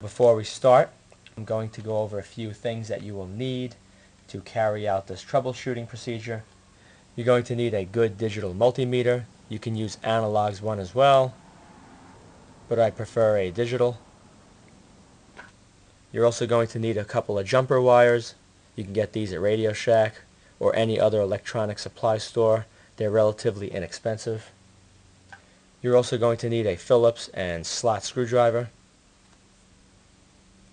Before we start, I'm going to go over a few things that you will need to carry out this troubleshooting procedure. You're going to need a good digital multimeter. You can use analogs one as well, but I prefer a digital. You're also going to need a couple of jumper wires. You can get these at Radio Shack or any other electronic supply store. They're relatively inexpensive. You're also going to need a Phillips and slot screwdriver.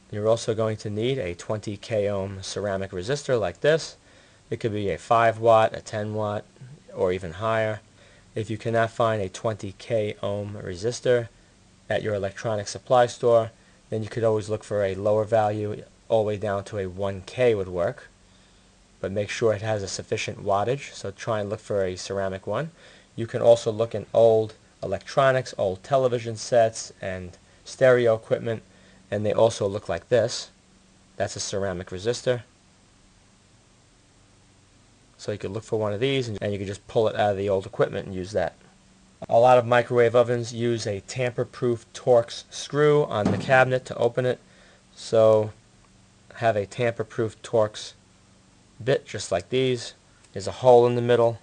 You're also going to need a 20 k ohm ceramic resistor like this. It could be a 5 watt, a 10 watt, or even higher. If you cannot find a 20 k ohm resistor at your electronic supply store, then you could always look for a lower value all the way down to a 1k would work. But make sure it has a sufficient wattage, so try and look for a ceramic one. You can also look in old electronics, old television sets, and stereo equipment and they also look like this. That's a ceramic resistor. So you could look for one of these and you could just pull it out of the old equipment and use that. A lot of microwave ovens use a tamper-proof Torx screw on the cabinet to open it. So have a tamper-proof Torx bit just like these. There's a hole in the middle.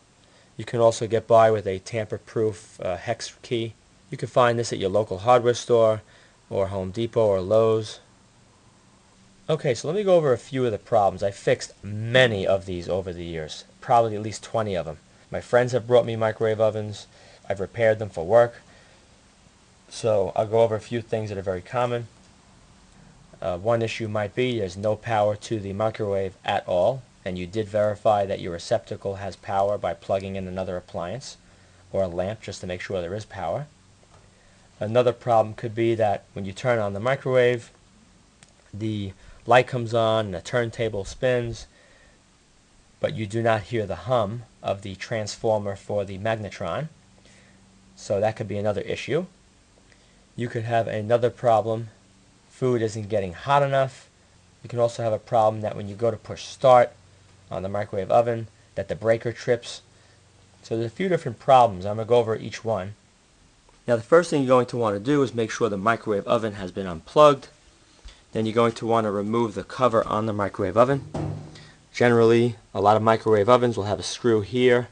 You can also get by with a tamper-proof uh, hex key. You can find this at your local hardware store or Home Depot or Lowe's. Okay, so let me go over a few of the problems. I fixed many of these over the years, probably at least 20 of them. My friends have brought me microwave ovens. I've repaired them for work. So I'll go over a few things that are very common. Uh, one issue might be there's no power to the microwave at all, and you did verify that your receptacle has power by plugging in another appliance or a lamp just to make sure there is power. Another problem could be that when you turn on the microwave, the light comes on and the turntable spins, but you do not hear the hum of the transformer for the magnetron. So that could be another issue. You could have another problem. Food isn't getting hot enough. You can also have a problem that when you go to push start on the microwave oven, that the breaker trips. So there's a few different problems. I'm going to go over each one. Now the first thing you're going to want to do is make sure the microwave oven has been unplugged. Then you're going to want to remove the cover on the microwave oven. Generally, a lot of microwave ovens will have a screw here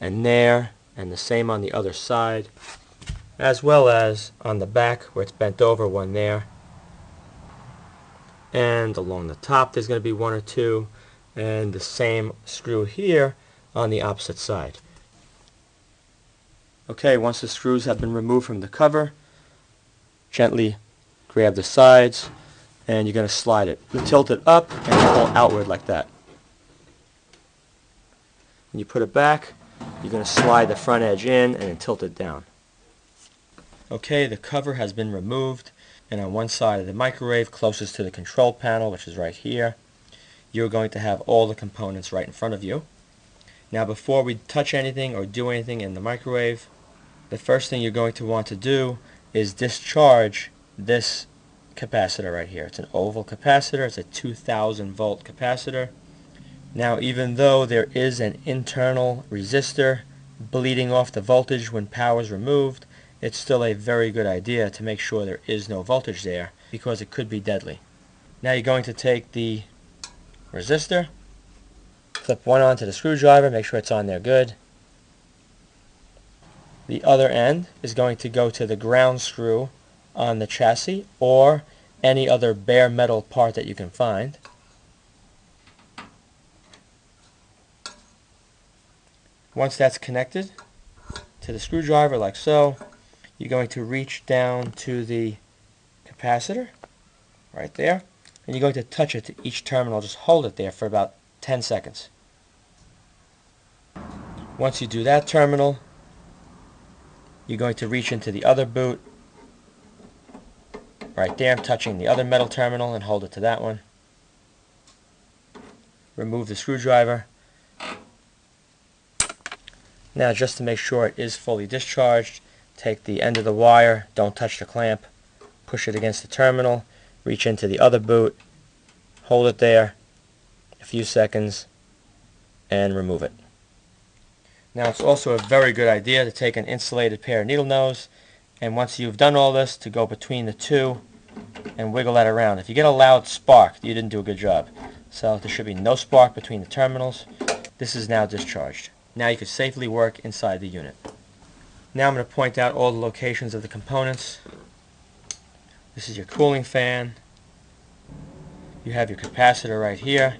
and there and the same on the other side as well as on the back where it's bent over one there and along the top there's going to be one or two and the same screw here on the opposite side. Okay, once the screws have been removed from the cover, gently grab the sides and you're going to slide it. You tilt it up and pull outward like that. When you put it back, you're going to slide the front edge in and then tilt it down. Okay, the cover has been removed and on one side of the microwave closest to the control panel, which is right here, you're going to have all the components right in front of you. Now before we touch anything or do anything in the microwave, the first thing you're going to want to do is discharge this capacitor right here. It's an oval capacitor. It's a 2000 volt capacitor. Now even though there is an internal resistor bleeding off the voltage when power is removed, it's still a very good idea to make sure there is no voltage there because it could be deadly. Now you're going to take the resistor, clip one onto the screwdriver, make sure it's on there good, the other end is going to go to the ground screw on the chassis or any other bare metal part that you can find. Once that's connected to the screwdriver like so, you're going to reach down to the capacitor right there and you're going to touch it to each terminal. Just hold it there for about 10 seconds. Once you do that terminal, you're going to reach into the other boot. Right there touching the other metal terminal and hold it to that one. Remove the screwdriver. Now just to make sure it is fully discharged take the end of the wire. Don't touch the clamp. Push it against the terminal. Reach into the other boot. Hold it there a few seconds and remove it now it's also a very good idea to take an insulated pair of needle nose and once you've done all this to go between the two and wiggle that around. If you get a loud spark, you didn't do a good job. So there should be no spark between the terminals. This is now discharged. Now you can safely work inside the unit. Now I'm going to point out all the locations of the components. This is your cooling fan. You have your capacitor right here,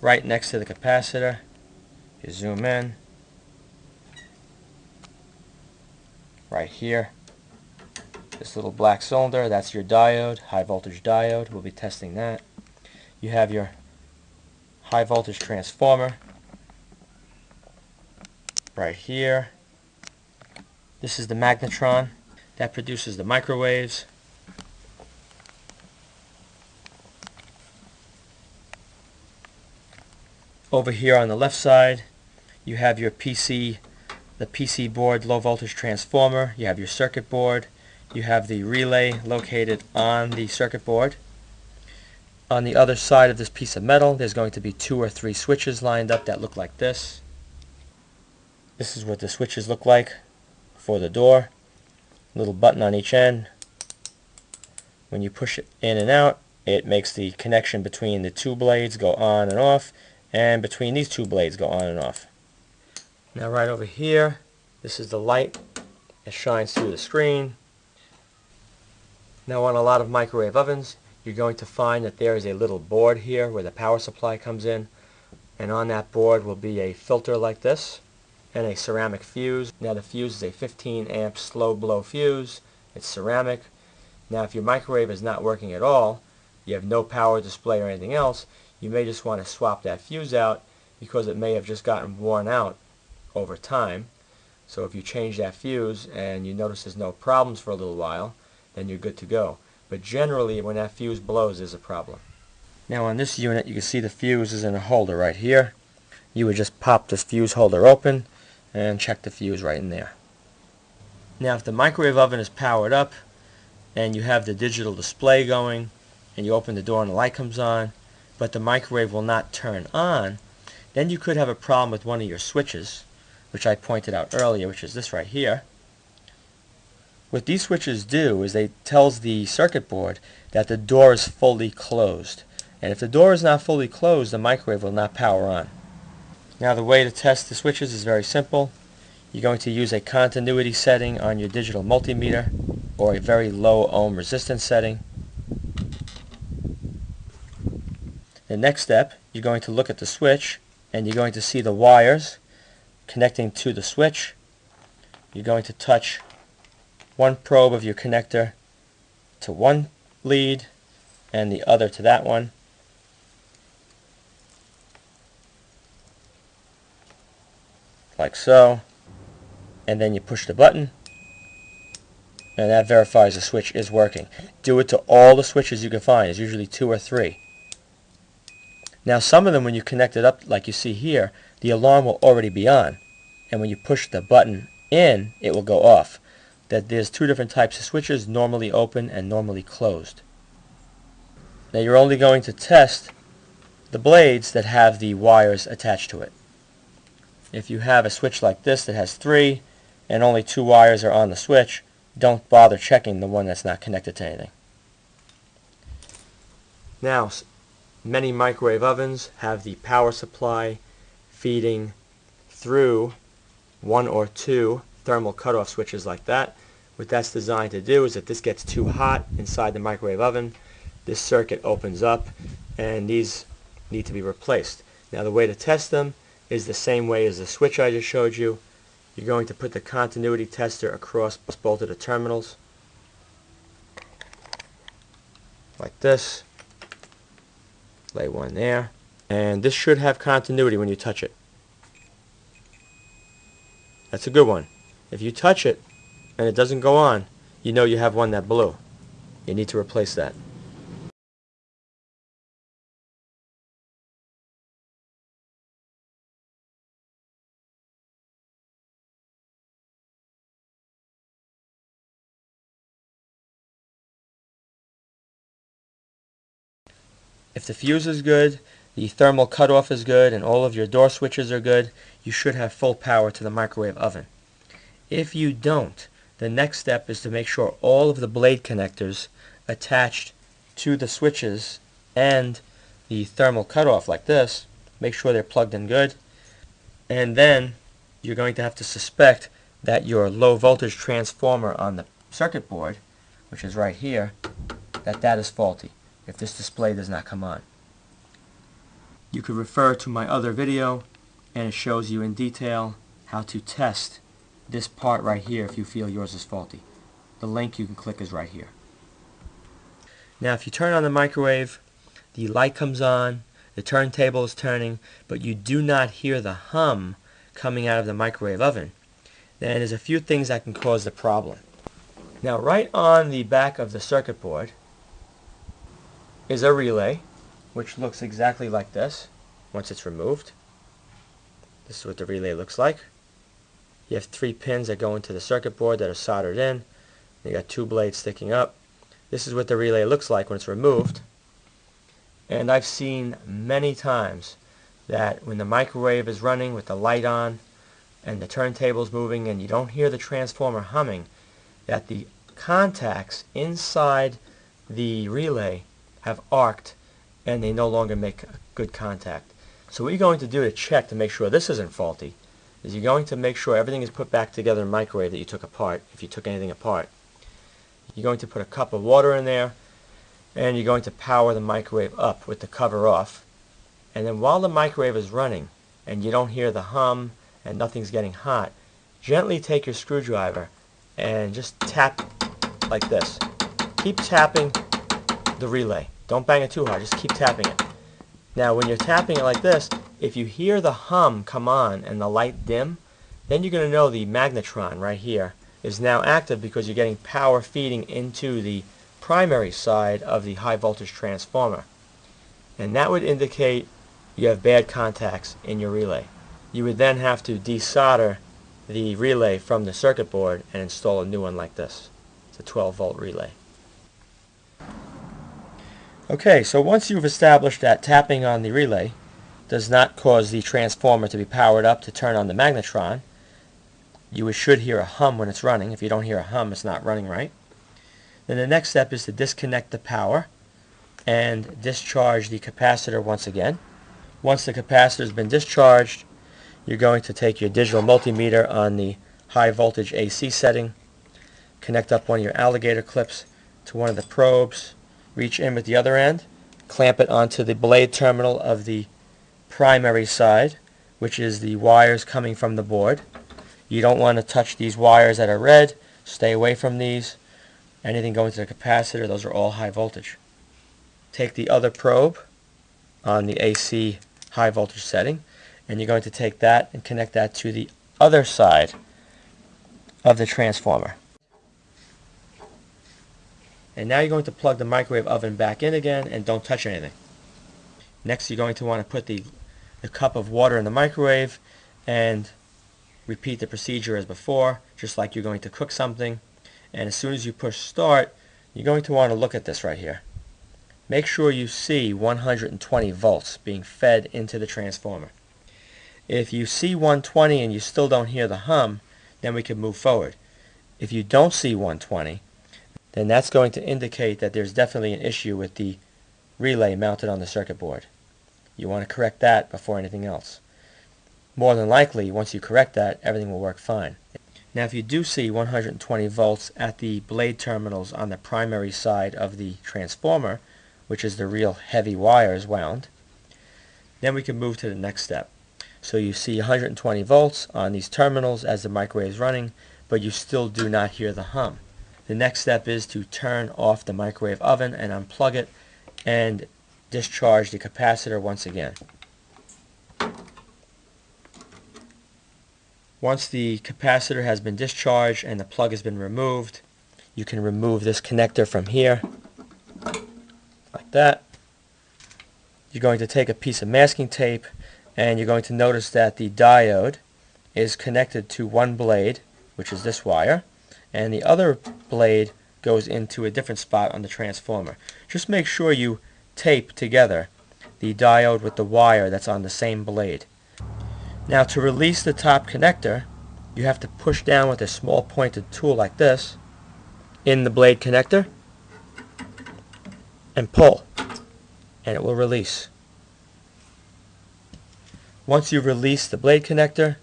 right next to the capacitor. You zoom in, right here. This little black cylinder, that's your diode, high voltage diode. We'll be testing that. You have your high voltage transformer right here. This is the magnetron that produces the microwaves. Over here on the left side, you have your PC, the PC board low voltage transformer. You have your circuit board. You have the relay located on the circuit board. On the other side of this piece of metal, there's going to be two or three switches lined up that look like this. This is what the switches look like for the door. Little button on each end. When you push it in and out, it makes the connection between the two blades go on and off and between these two blades go on and off. Now right over here, this is the light that shines through the screen. Now on a lot of microwave ovens, you're going to find that there is a little board here where the power supply comes in and on that board will be a filter like this and a ceramic fuse. Now the fuse is a 15 amp slow blow fuse. It's ceramic. Now if your microwave is not working at all, you have no power display or anything else, you may just want to swap that fuse out because it may have just gotten worn out over time. So if you change that fuse and you notice there's no problems for a little while, then you're good to go. But generally when that fuse blows there's a problem. Now on this unit you can see the fuse is in a holder right here. You would just pop this fuse holder open and check the fuse right in there. Now if the microwave oven is powered up and you have the digital display going and you open the door and the light comes on but the microwave will not turn on, then you could have a problem with one of your switches, which I pointed out earlier, which is this right here. What these switches do is they tells the circuit board that the door is fully closed. And if the door is not fully closed, the microwave will not power on. Now the way to test the switches is very simple. You're going to use a continuity setting on your digital multimeter or a very low ohm resistance setting. The next step, you're going to look at the switch and you're going to see the wires connecting to the switch. You're going to touch one probe of your connector to one lead and the other to that one. Like so. And then you push the button and that verifies the switch is working. Do it to all the switches you can find. It's usually two or three. Now some of them when you connect it up like you see here, the alarm will already be on. And when you push the button in, it will go off. That there's two different types of switches, normally open and normally closed. Now you're only going to test the blades that have the wires attached to it. If you have a switch like this that has three and only two wires are on the switch, don't bother checking the one that's not connected to anything. Now, Many microwave ovens have the power supply feeding through one or two thermal cutoff switches like that. What that's designed to do is if this gets too hot inside the microwave oven, this circuit opens up and these need to be replaced. Now the way to test them is the same way as the switch I just showed you. You're going to put the continuity tester across both of the terminals like this lay one there. And this should have continuity when you touch it. That's a good one. If you touch it and it doesn't go on you know you have one that blew. You need to replace that If the fuse is good, the thermal cutoff is good, and all of your door switches are good, you should have full power to the microwave oven. If you don't, the next step is to make sure all of the blade connectors attached to the switches and the thermal cutoff like this. Make sure they're plugged in good. And then you're going to have to suspect that your low voltage transformer on the circuit board, which is right here, that that is faulty if this display does not come on. You could refer to my other video and it shows you in detail how to test this part right here if you feel yours is faulty. The link you can click is right here. Now if you turn on the microwave, the light comes on, the turntable is turning, but you do not hear the hum coming out of the microwave oven, then there's a few things that can cause the problem. Now right on the back of the circuit board is a relay which looks exactly like this once it's removed. This is what the relay looks like. You have three pins that go into the circuit board that are soldered in. You got two blades sticking up. This is what the relay looks like when it's removed. And I've seen many times that when the microwave is running with the light on and the turntable's moving and you don't hear the transformer humming, that the contacts inside the relay have arced and they no longer make good contact. So what you're going to do to check to make sure this isn't faulty is you're going to make sure everything is put back together in the microwave that you took apart, if you took anything apart. You're going to put a cup of water in there and you're going to power the microwave up with the cover off. And then while the microwave is running and you don't hear the hum and nothing's getting hot, gently take your screwdriver and just tap like this. Keep tapping the relay. Don't bang it too hard, just keep tapping it. Now when you're tapping it like this, if you hear the hum come on and the light dim, then you're going to know the magnetron right here is now active because you're getting power feeding into the primary side of the high voltage transformer. And that would indicate you have bad contacts in your relay. You would then have to desolder the relay from the circuit board and install a new one like this. It's a 12 volt relay. Okay, so once you've established that tapping on the relay does not cause the transformer to be powered up to turn on the magnetron, you should hear a hum when it's running. If you don't hear a hum, it's not running right. Then the next step is to disconnect the power and discharge the capacitor once again. Once the capacitor has been discharged, you're going to take your digital multimeter on the high voltage AC setting, connect up one of your alligator clips to one of the probes, reach in with the other end, clamp it onto the blade terminal of the primary side, which is the wires coming from the board. You don't want to touch these wires that are red. Stay away from these. Anything going to the capacitor, those are all high voltage. Take the other probe on the AC high voltage setting, and you're going to take that and connect that to the other side of the transformer. And now you're going to plug the microwave oven back in again and don't touch anything. Next you're going to want to put the, the cup of water in the microwave and repeat the procedure as before, just like you're going to cook something. And as soon as you push start, you're going to want to look at this right here. Make sure you see 120 volts being fed into the transformer. If you see 120 and you still don't hear the hum, then we can move forward. If you don't see 120, then that's going to indicate that there's definitely an issue with the relay mounted on the circuit board. You want to correct that before anything else. More than likely, once you correct that, everything will work fine. Now if you do see 120 volts at the blade terminals on the primary side of the transformer, which is the real heavy wires wound, then we can move to the next step. So you see 120 volts on these terminals as the microwave is running, but you still do not hear the hum. The next step is to turn off the microwave oven and unplug it and discharge the capacitor once again. Once the capacitor has been discharged and the plug has been removed, you can remove this connector from here, like that. You're going to take a piece of masking tape and you're going to notice that the diode is connected to one blade, which is this wire, and the other blade goes into a different spot on the transformer. Just make sure you tape together the diode with the wire that's on the same blade. Now to release the top connector, you have to push down with a small pointed tool like this in the blade connector and pull and it will release. Once you release the blade connector,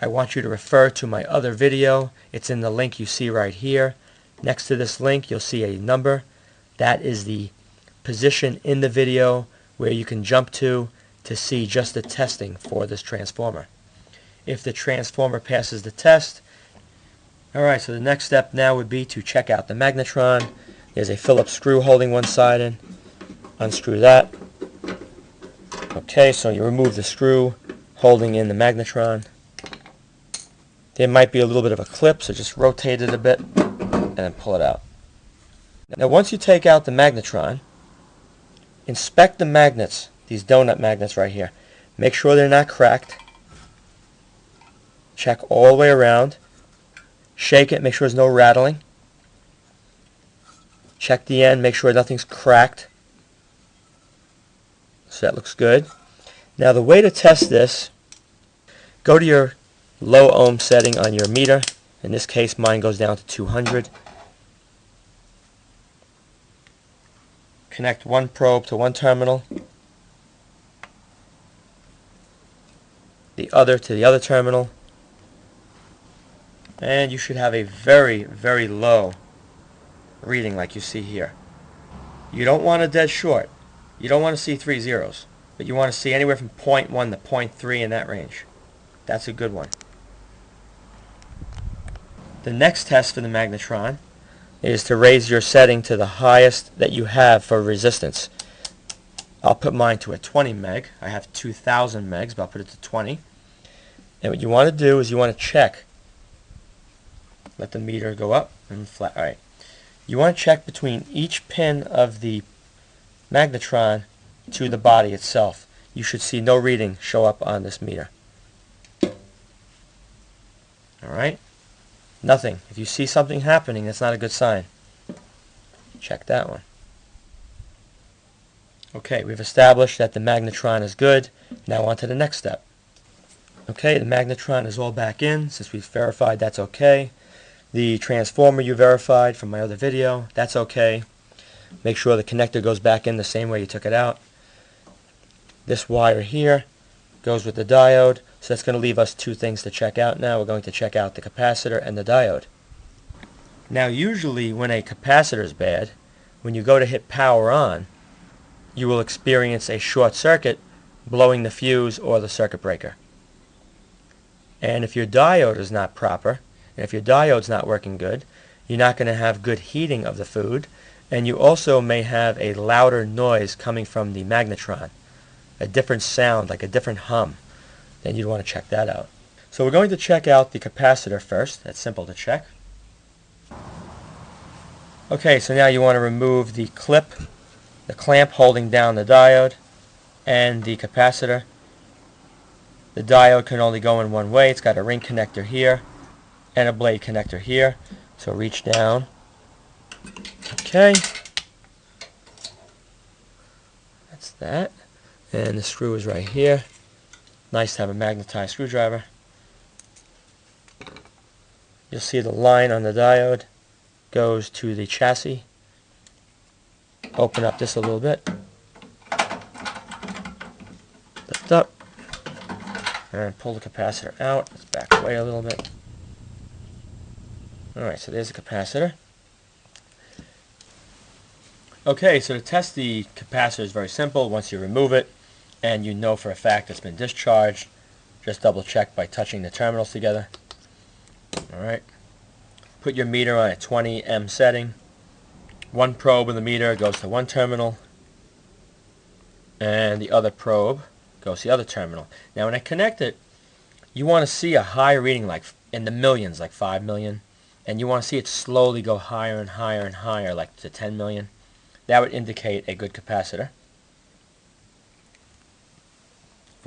I want you to refer to my other video. It's in the link you see right here. Next to this link, you'll see a number. That is the position in the video where you can jump to to see just the testing for this transformer. If the transformer passes the test, alright, so the next step now would be to check out the magnetron. There's a Phillips screw holding one side in. Unscrew that. Okay, so you remove the screw holding in the magnetron. There might be a little bit of a clip, so just rotate it a bit and then pull it out. Now once you take out the magnetron, inspect the magnets, these donut magnets right here. Make sure they're not cracked. Check all the way around. Shake it, make sure there's no rattling. Check the end, make sure nothing's cracked. So that looks good. Now the way to test this, go to your low ohm setting on your meter. In this case mine goes down to 200. Connect one probe to one terminal, the other to the other terminal, and you should have a very, very low reading like you see here. You don't want a dead short. You don't want to see three zeros, but you want to see anywhere from 0.1 to 0.3 in that range. That's a good one. The next test for the magnetron is to raise your setting to the highest that you have for resistance. I'll put mine to a 20 meg. I have 2000 megs, but I'll put it to 20. And what you want to do is you want to check. Let the meter go up and flat. All right. You want to check between each pin of the magnetron to the body itself. You should see no reading show up on this meter. Alright? Nothing. If you see something happening, that's not a good sign. Check that one. Okay, we've established that the magnetron is good. Now on to the next step. Okay, the magnetron is all back in. Since we've verified that's okay. The transformer you verified from my other video, that's okay. Make sure the connector goes back in the same way you took it out. This wire here goes with the diode, so that's going to leave us two things to check out now. We're going to check out the capacitor and the diode. Now usually when a capacitor is bad, when you go to hit power on, you will experience a short circuit blowing the fuse or the circuit breaker. And if your diode is not proper, and if your diode's not working good, you're not going to have good heating of the food, and you also may have a louder noise coming from the magnetron, a different sound, like a different hum. Then you'd want to check that out. So we're going to check out the capacitor first. That's simple to check. Okay, so now you want to remove the clip, the clamp holding down the diode, and the capacitor. The diode can only go in one way. It's got a ring connector here and a blade connector here. So reach down Okay. That's that. And the screw is right here. Nice to have a magnetized screwdriver. You'll see the line on the diode goes to the chassis. Open up this a little bit. Lift up. And pull the capacitor out. Let's back away a little bit. Alright, so there's the capacitor. Okay, so to test the capacitor is very simple. Once you remove it and you know for a fact it's been discharged, just double check by touching the terminals together. Alright. Put your meter on a 20 M setting. One probe in the meter goes to one terminal and the other probe goes to the other terminal. Now when I connect it, you want to see a high reading like in the millions, like 5 million. And you want to see it slowly go higher and higher and higher, like to 10 million. That would indicate a good capacitor.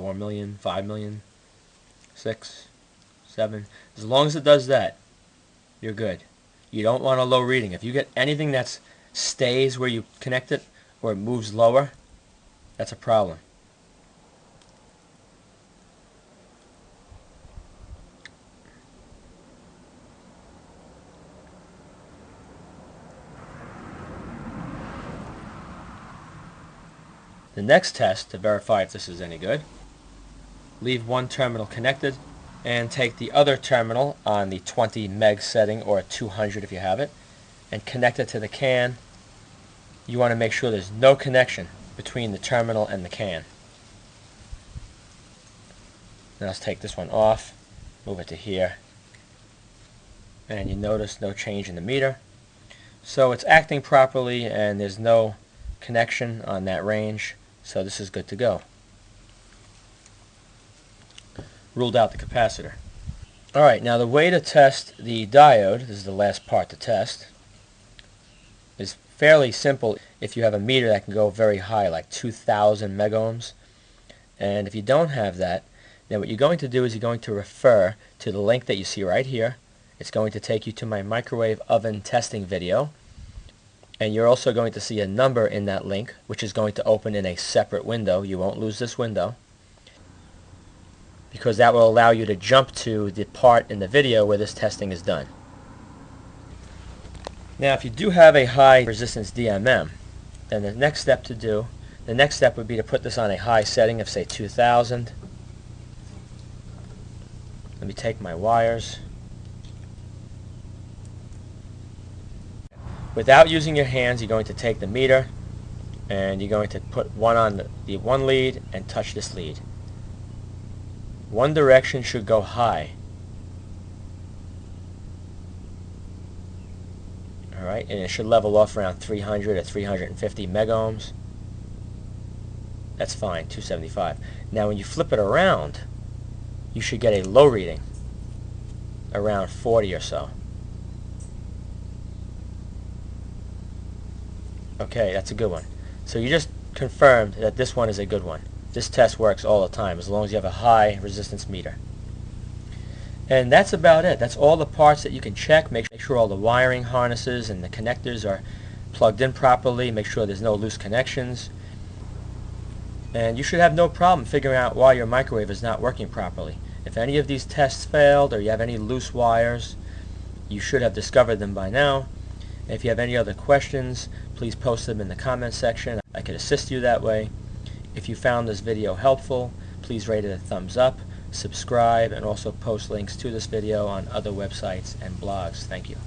4 million, 5 million, 6, 7. As long as it does that, you're good. You don't want a low reading. If you get anything that stays where you connect it or it moves lower, that's a problem. the next test to verify if this is any good. Leave one terminal connected and take the other terminal on the 20 meg setting or 200 if you have it and connect it to the can. You want to make sure there's no connection between the terminal and the can. Now let's take this one off, move it to here, and you notice no change in the meter. So it's acting properly and there's no connection on that range, so this is good to go. Ruled out the capacitor. Alright, now the way to test the diode, this is the last part to test, is fairly simple if you have a meter that can go very high, like 2000 megohms. And if you don't have that, then what you're going to do is you're going to refer to the link that you see right here. It's going to take you to my microwave oven testing video. And you're also going to see a number in that link, which is going to open in a separate window. You won't lose this window because that will allow you to jump to the part in the video where this testing is done. Now if you do have a high resistance DMM, then the next step to do, the next step would be to put this on a high setting of say 2000. Let me take my wires. Without using your hands, you're going to take the meter and you're going to put one on the, the one lead and touch this lead. One direction should go high. Alright, and it should level off around 300 or 350 megohms. That's fine, 275. Now when you flip it around, you should get a low reading, around 40 or so. Okay, that's a good one. So you just confirmed that this one is a good one. This test works all the time as long as you have a high resistance meter. And that's about it. That's all the parts that you can check. Make sure all the wiring harnesses and the connectors are plugged in properly. Make sure there's no loose connections. And you should have no problem figuring out why your microwave is not working properly. If any of these tests failed or you have any loose wires, you should have discovered them by now. If you have any other questions, please post them in the comment section. I could assist you that way. If you found this video helpful, please rate it a thumbs up, subscribe, and also post links to this video on other websites and blogs. Thank you.